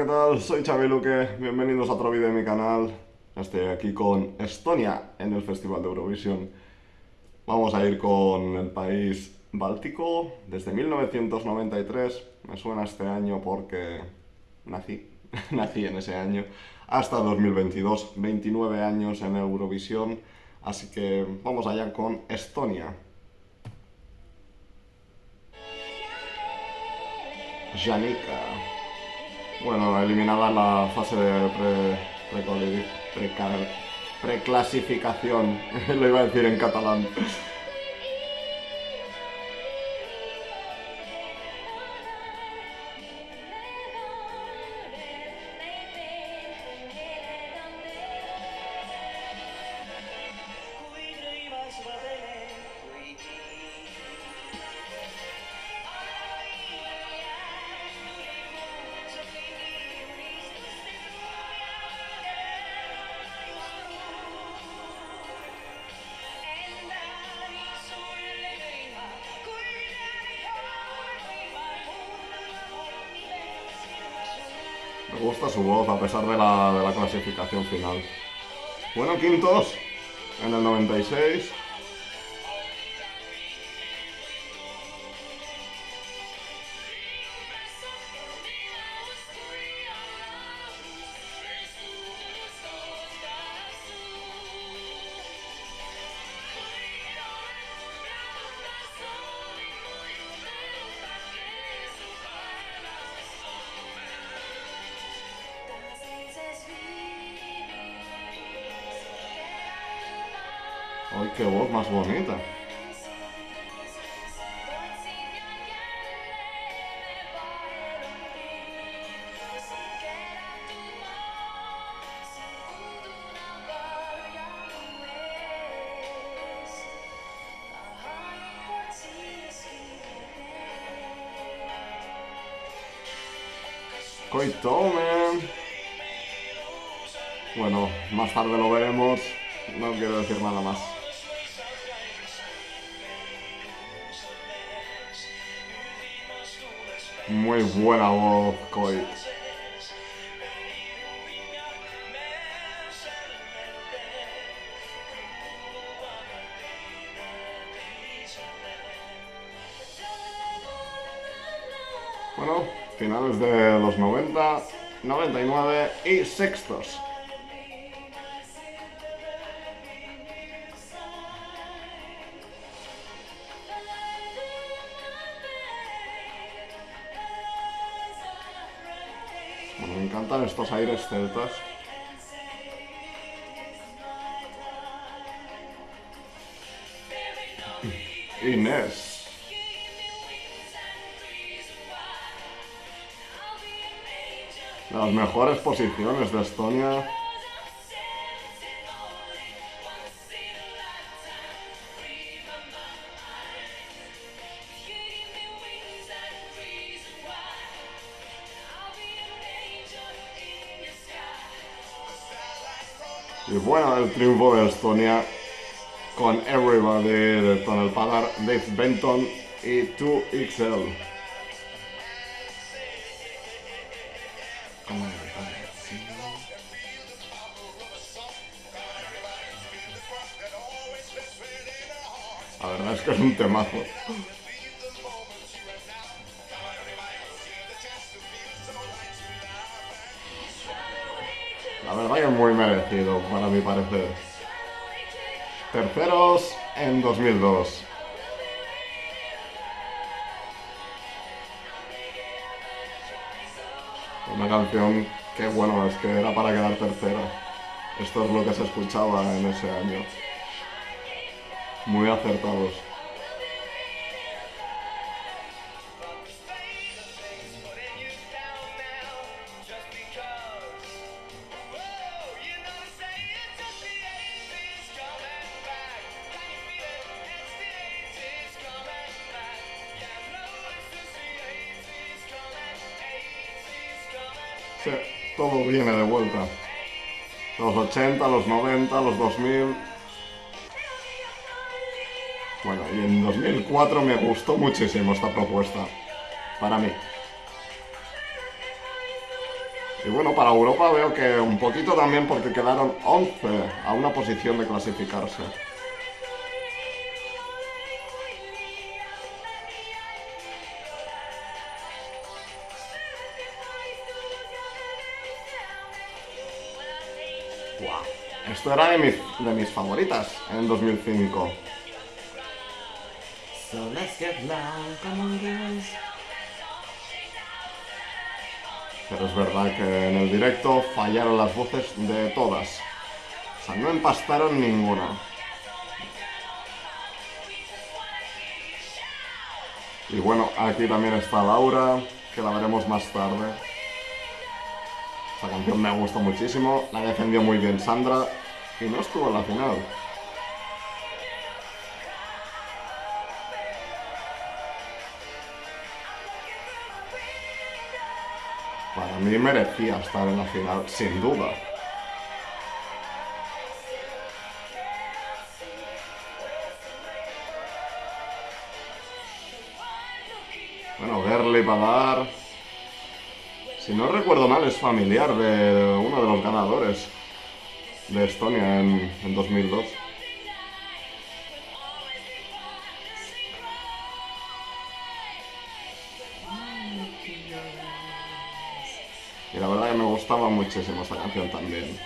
¿qué tal? Soy Xavi Luque, bienvenidos a otro vídeo de mi canal. Estoy aquí con Estonia en el Festival de Eurovisión. Vamos a ir con el país báltico desde 1993. Me suena este año porque nací, nací en ese año. Hasta 2022, 29 años en Eurovisión. Así que vamos allá con Estonia. Janika. Bueno, eliminada la fase de pre, pre, preclasificación, lo iba a decir en catalán. Gusta su voz a pesar de la, de la clasificación final. Bueno, quintos en el 96. Qué voz más bonita! Coitome. Bueno, más tarde lo veremos. No quiero decir nada más. Muy buena voz, Koi. Bueno, finales de los 90, 99 y sextos. Me encantan estos aires celtas. Inés. Las mejores posiciones de Estonia. Y bueno, el triunfo de Estonia con Everybody de Tonel Padar, Dave Benton y 2XL. La verdad es que es un temazo. Muy merecido, para mi parecer. Terceros en 2002. Una canción que, bueno, es que era para quedar tercera. Esto es lo que se escuchaba en ese año. Muy acertados. Todo viene de vuelta. Los 80, los 90, los 2000. Bueno, y en 2004 me gustó muchísimo esta propuesta. Para mí. Y bueno, para Europa veo que un poquito también porque quedaron 11 a una posición de clasificarse. Esto era de mis, de mis favoritas en 2005. Pero es verdad que en el directo fallaron las voces de todas. O sea, no empastaron ninguna. Y bueno, aquí también está Laura, que la veremos más tarde. Esta canción me gustó muchísimo, la defendió muy bien Sandra y no estuvo en la final. Para mí merecía estar en la final, sin duda. Bueno, verle para dar... Si no recuerdo mal, es familiar de uno de los ganadores de Estonia en, en 2002. Y la verdad que me gustaba muchísimo esta canción también.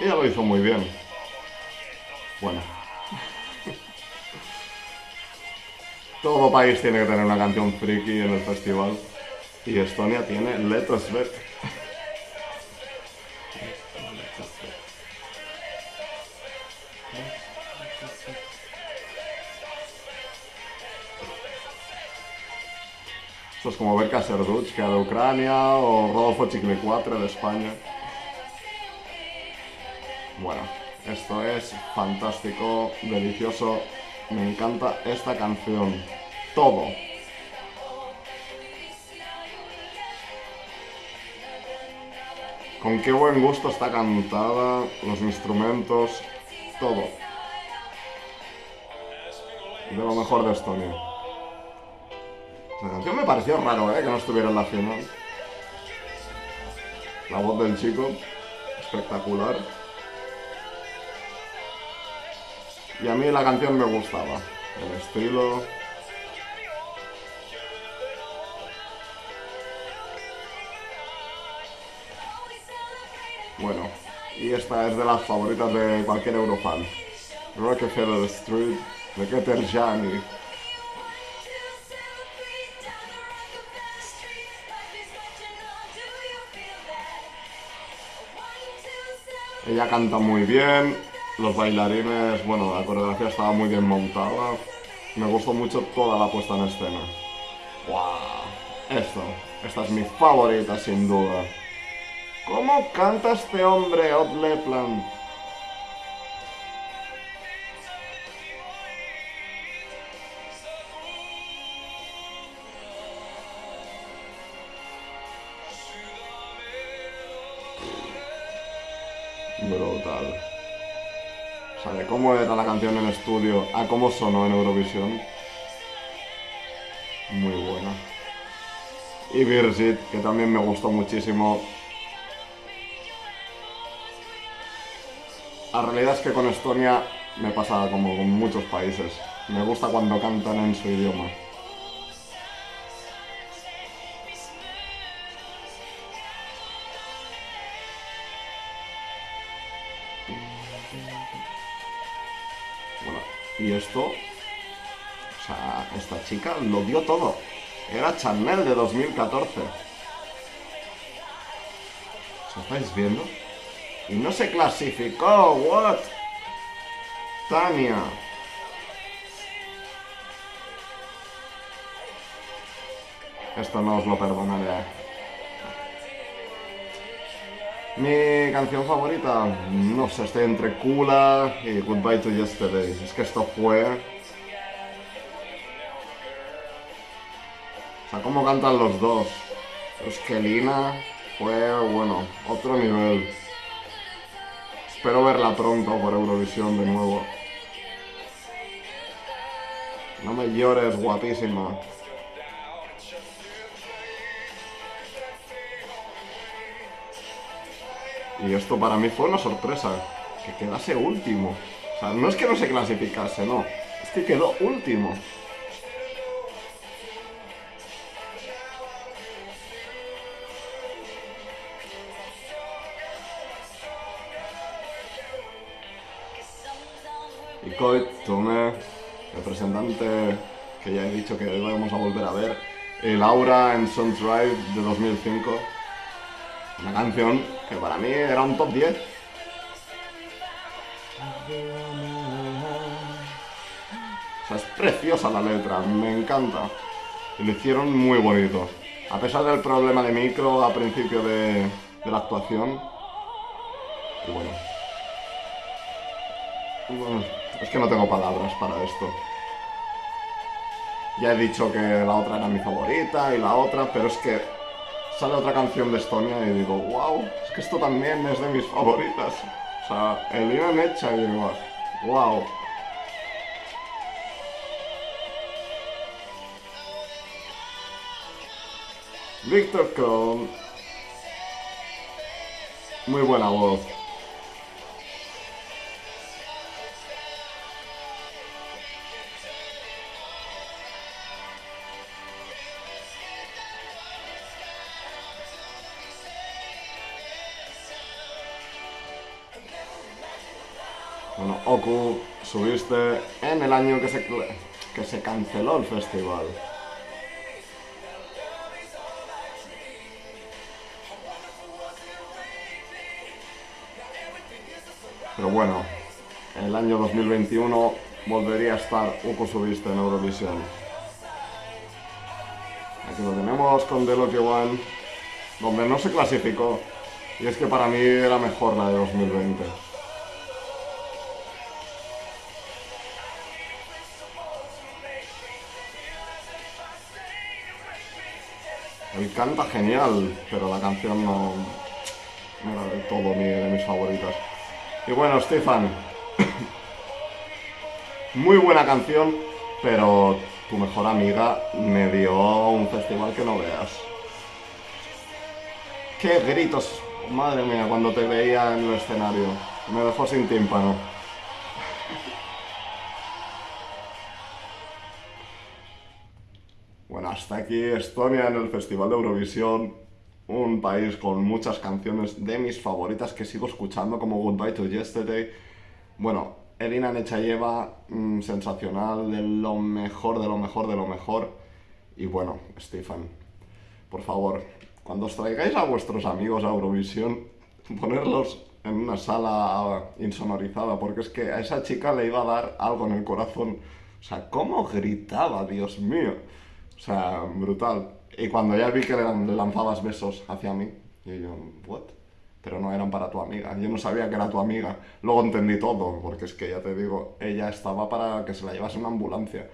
Ella lo hizo muy bien. Bueno. Todo país tiene que tener una canción friki en el festival. Y Estonia tiene Let Us Bet. Esto es como ver que de Ucrania, o Rodolfo Chicle 4 de España. Bueno, esto es fantástico, delicioso. Me encanta esta canción. Todo. Con qué buen gusto está cantada, los instrumentos, todo. De lo mejor de Estonia. La canción me pareció raro, ¿eh? Que no estuviera en la final. La voz del chico, espectacular. Y a mí la canción me gustaba. El estilo, Bueno, y esta es de las favoritas de cualquier eurofan. Rockefeller Street de Keter Jani. Ella canta muy bien, los bailarines, bueno, la coreografía estaba muy bien montada. Me gustó mucho toda la puesta en escena. ¡Wow! Esto, esta es mi favorita sin duda. ¿Cómo canta este hombre, Lepland? Brutal. O sea, cómo era la canción en estudio a cómo sonó en Eurovisión. Muy buena. Y Birgit, que también me gustó muchísimo La realidad es que con Estonia me pasa como con muchos países. Me gusta cuando cantan en su idioma. Bueno, y esto... O sea, esta chica lo dio todo. Era Chanel de 2014. ¿Os estáis viendo? Y no se clasificó, what? Tania. Esto no os lo perdonaré. Mi canción favorita, no sé, estoy entre Kula y Goodbye to Yesterday. Es que esto fue... O sea, cómo cantan los dos. Es que Lina fue, bueno, otro nivel. Espero verla pronto por Eurovisión de nuevo. No me llores, guapísima. Y esto para mí fue una sorpresa, que quedase último. O sea, no es que no se clasificase, no, es que quedó último. Coit Tomé, representante que ya he dicho que vamos a volver a ver, el Aura en Sun Drive de 2005. Una canción que para mí era un top 10. O sea, es preciosa la letra, me encanta. Y lo hicieron muy bonito. A pesar del problema de micro a principio de, de la actuación. Y bueno. Es que no tengo palabras para esto. Ya he dicho que la otra era mi favorita y la otra, pero es que sale otra canción de Estonia y digo, wow, es que esto también es de mis favoritas. O sea, el día me y digo, wow. Victor Kron. Muy buena voz. Bueno, Oku, subiste en el año que se, que se canceló el festival. Pero bueno, en el año 2021 volvería a estar Oku subiste en Eurovisión. Aquí lo tenemos con The Lucky One, donde no se clasificó. Y es que para mí era mejor la de 2020. Él canta genial, pero la canción no, era del todo mi, de mis favoritas. Y bueno, Stefan, muy buena canción, pero tu mejor amiga me dio un festival que no veas. ¡Qué gritos! Madre mía, cuando te veía en el escenario. Me dejó sin tímpano. Hasta aquí Estonia en el Festival de Eurovisión, un país con muchas canciones de mis favoritas que sigo escuchando como Goodbye to Yesterday. Bueno, Elina Nechayeva, mmm, sensacional, de lo mejor, de lo mejor, de lo mejor. Y bueno, Stefan, por favor, cuando os traigáis a vuestros amigos a Eurovisión, ponerlos en una sala insonorizada, porque es que a esa chica le iba a dar algo en el corazón. O sea, ¿cómo gritaba, Dios mío? O sea, brutal. Y cuando ya vi que le lanzabas besos hacia mí, y yo, ¿what? Pero no eran para tu amiga. Yo no sabía que era tu amiga. Luego entendí todo, porque es que ya te digo, ella estaba para que se la llevase una ambulancia.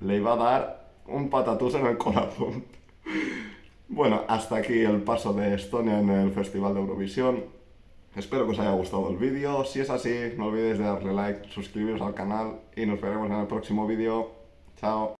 Le iba a dar un patatús en el corazón. bueno, hasta aquí el paso de Estonia en el Festival de Eurovisión. Espero que os haya gustado el vídeo. Si es así, no olvidéis de darle like, suscribiros al canal y nos veremos en el próximo vídeo. Chao.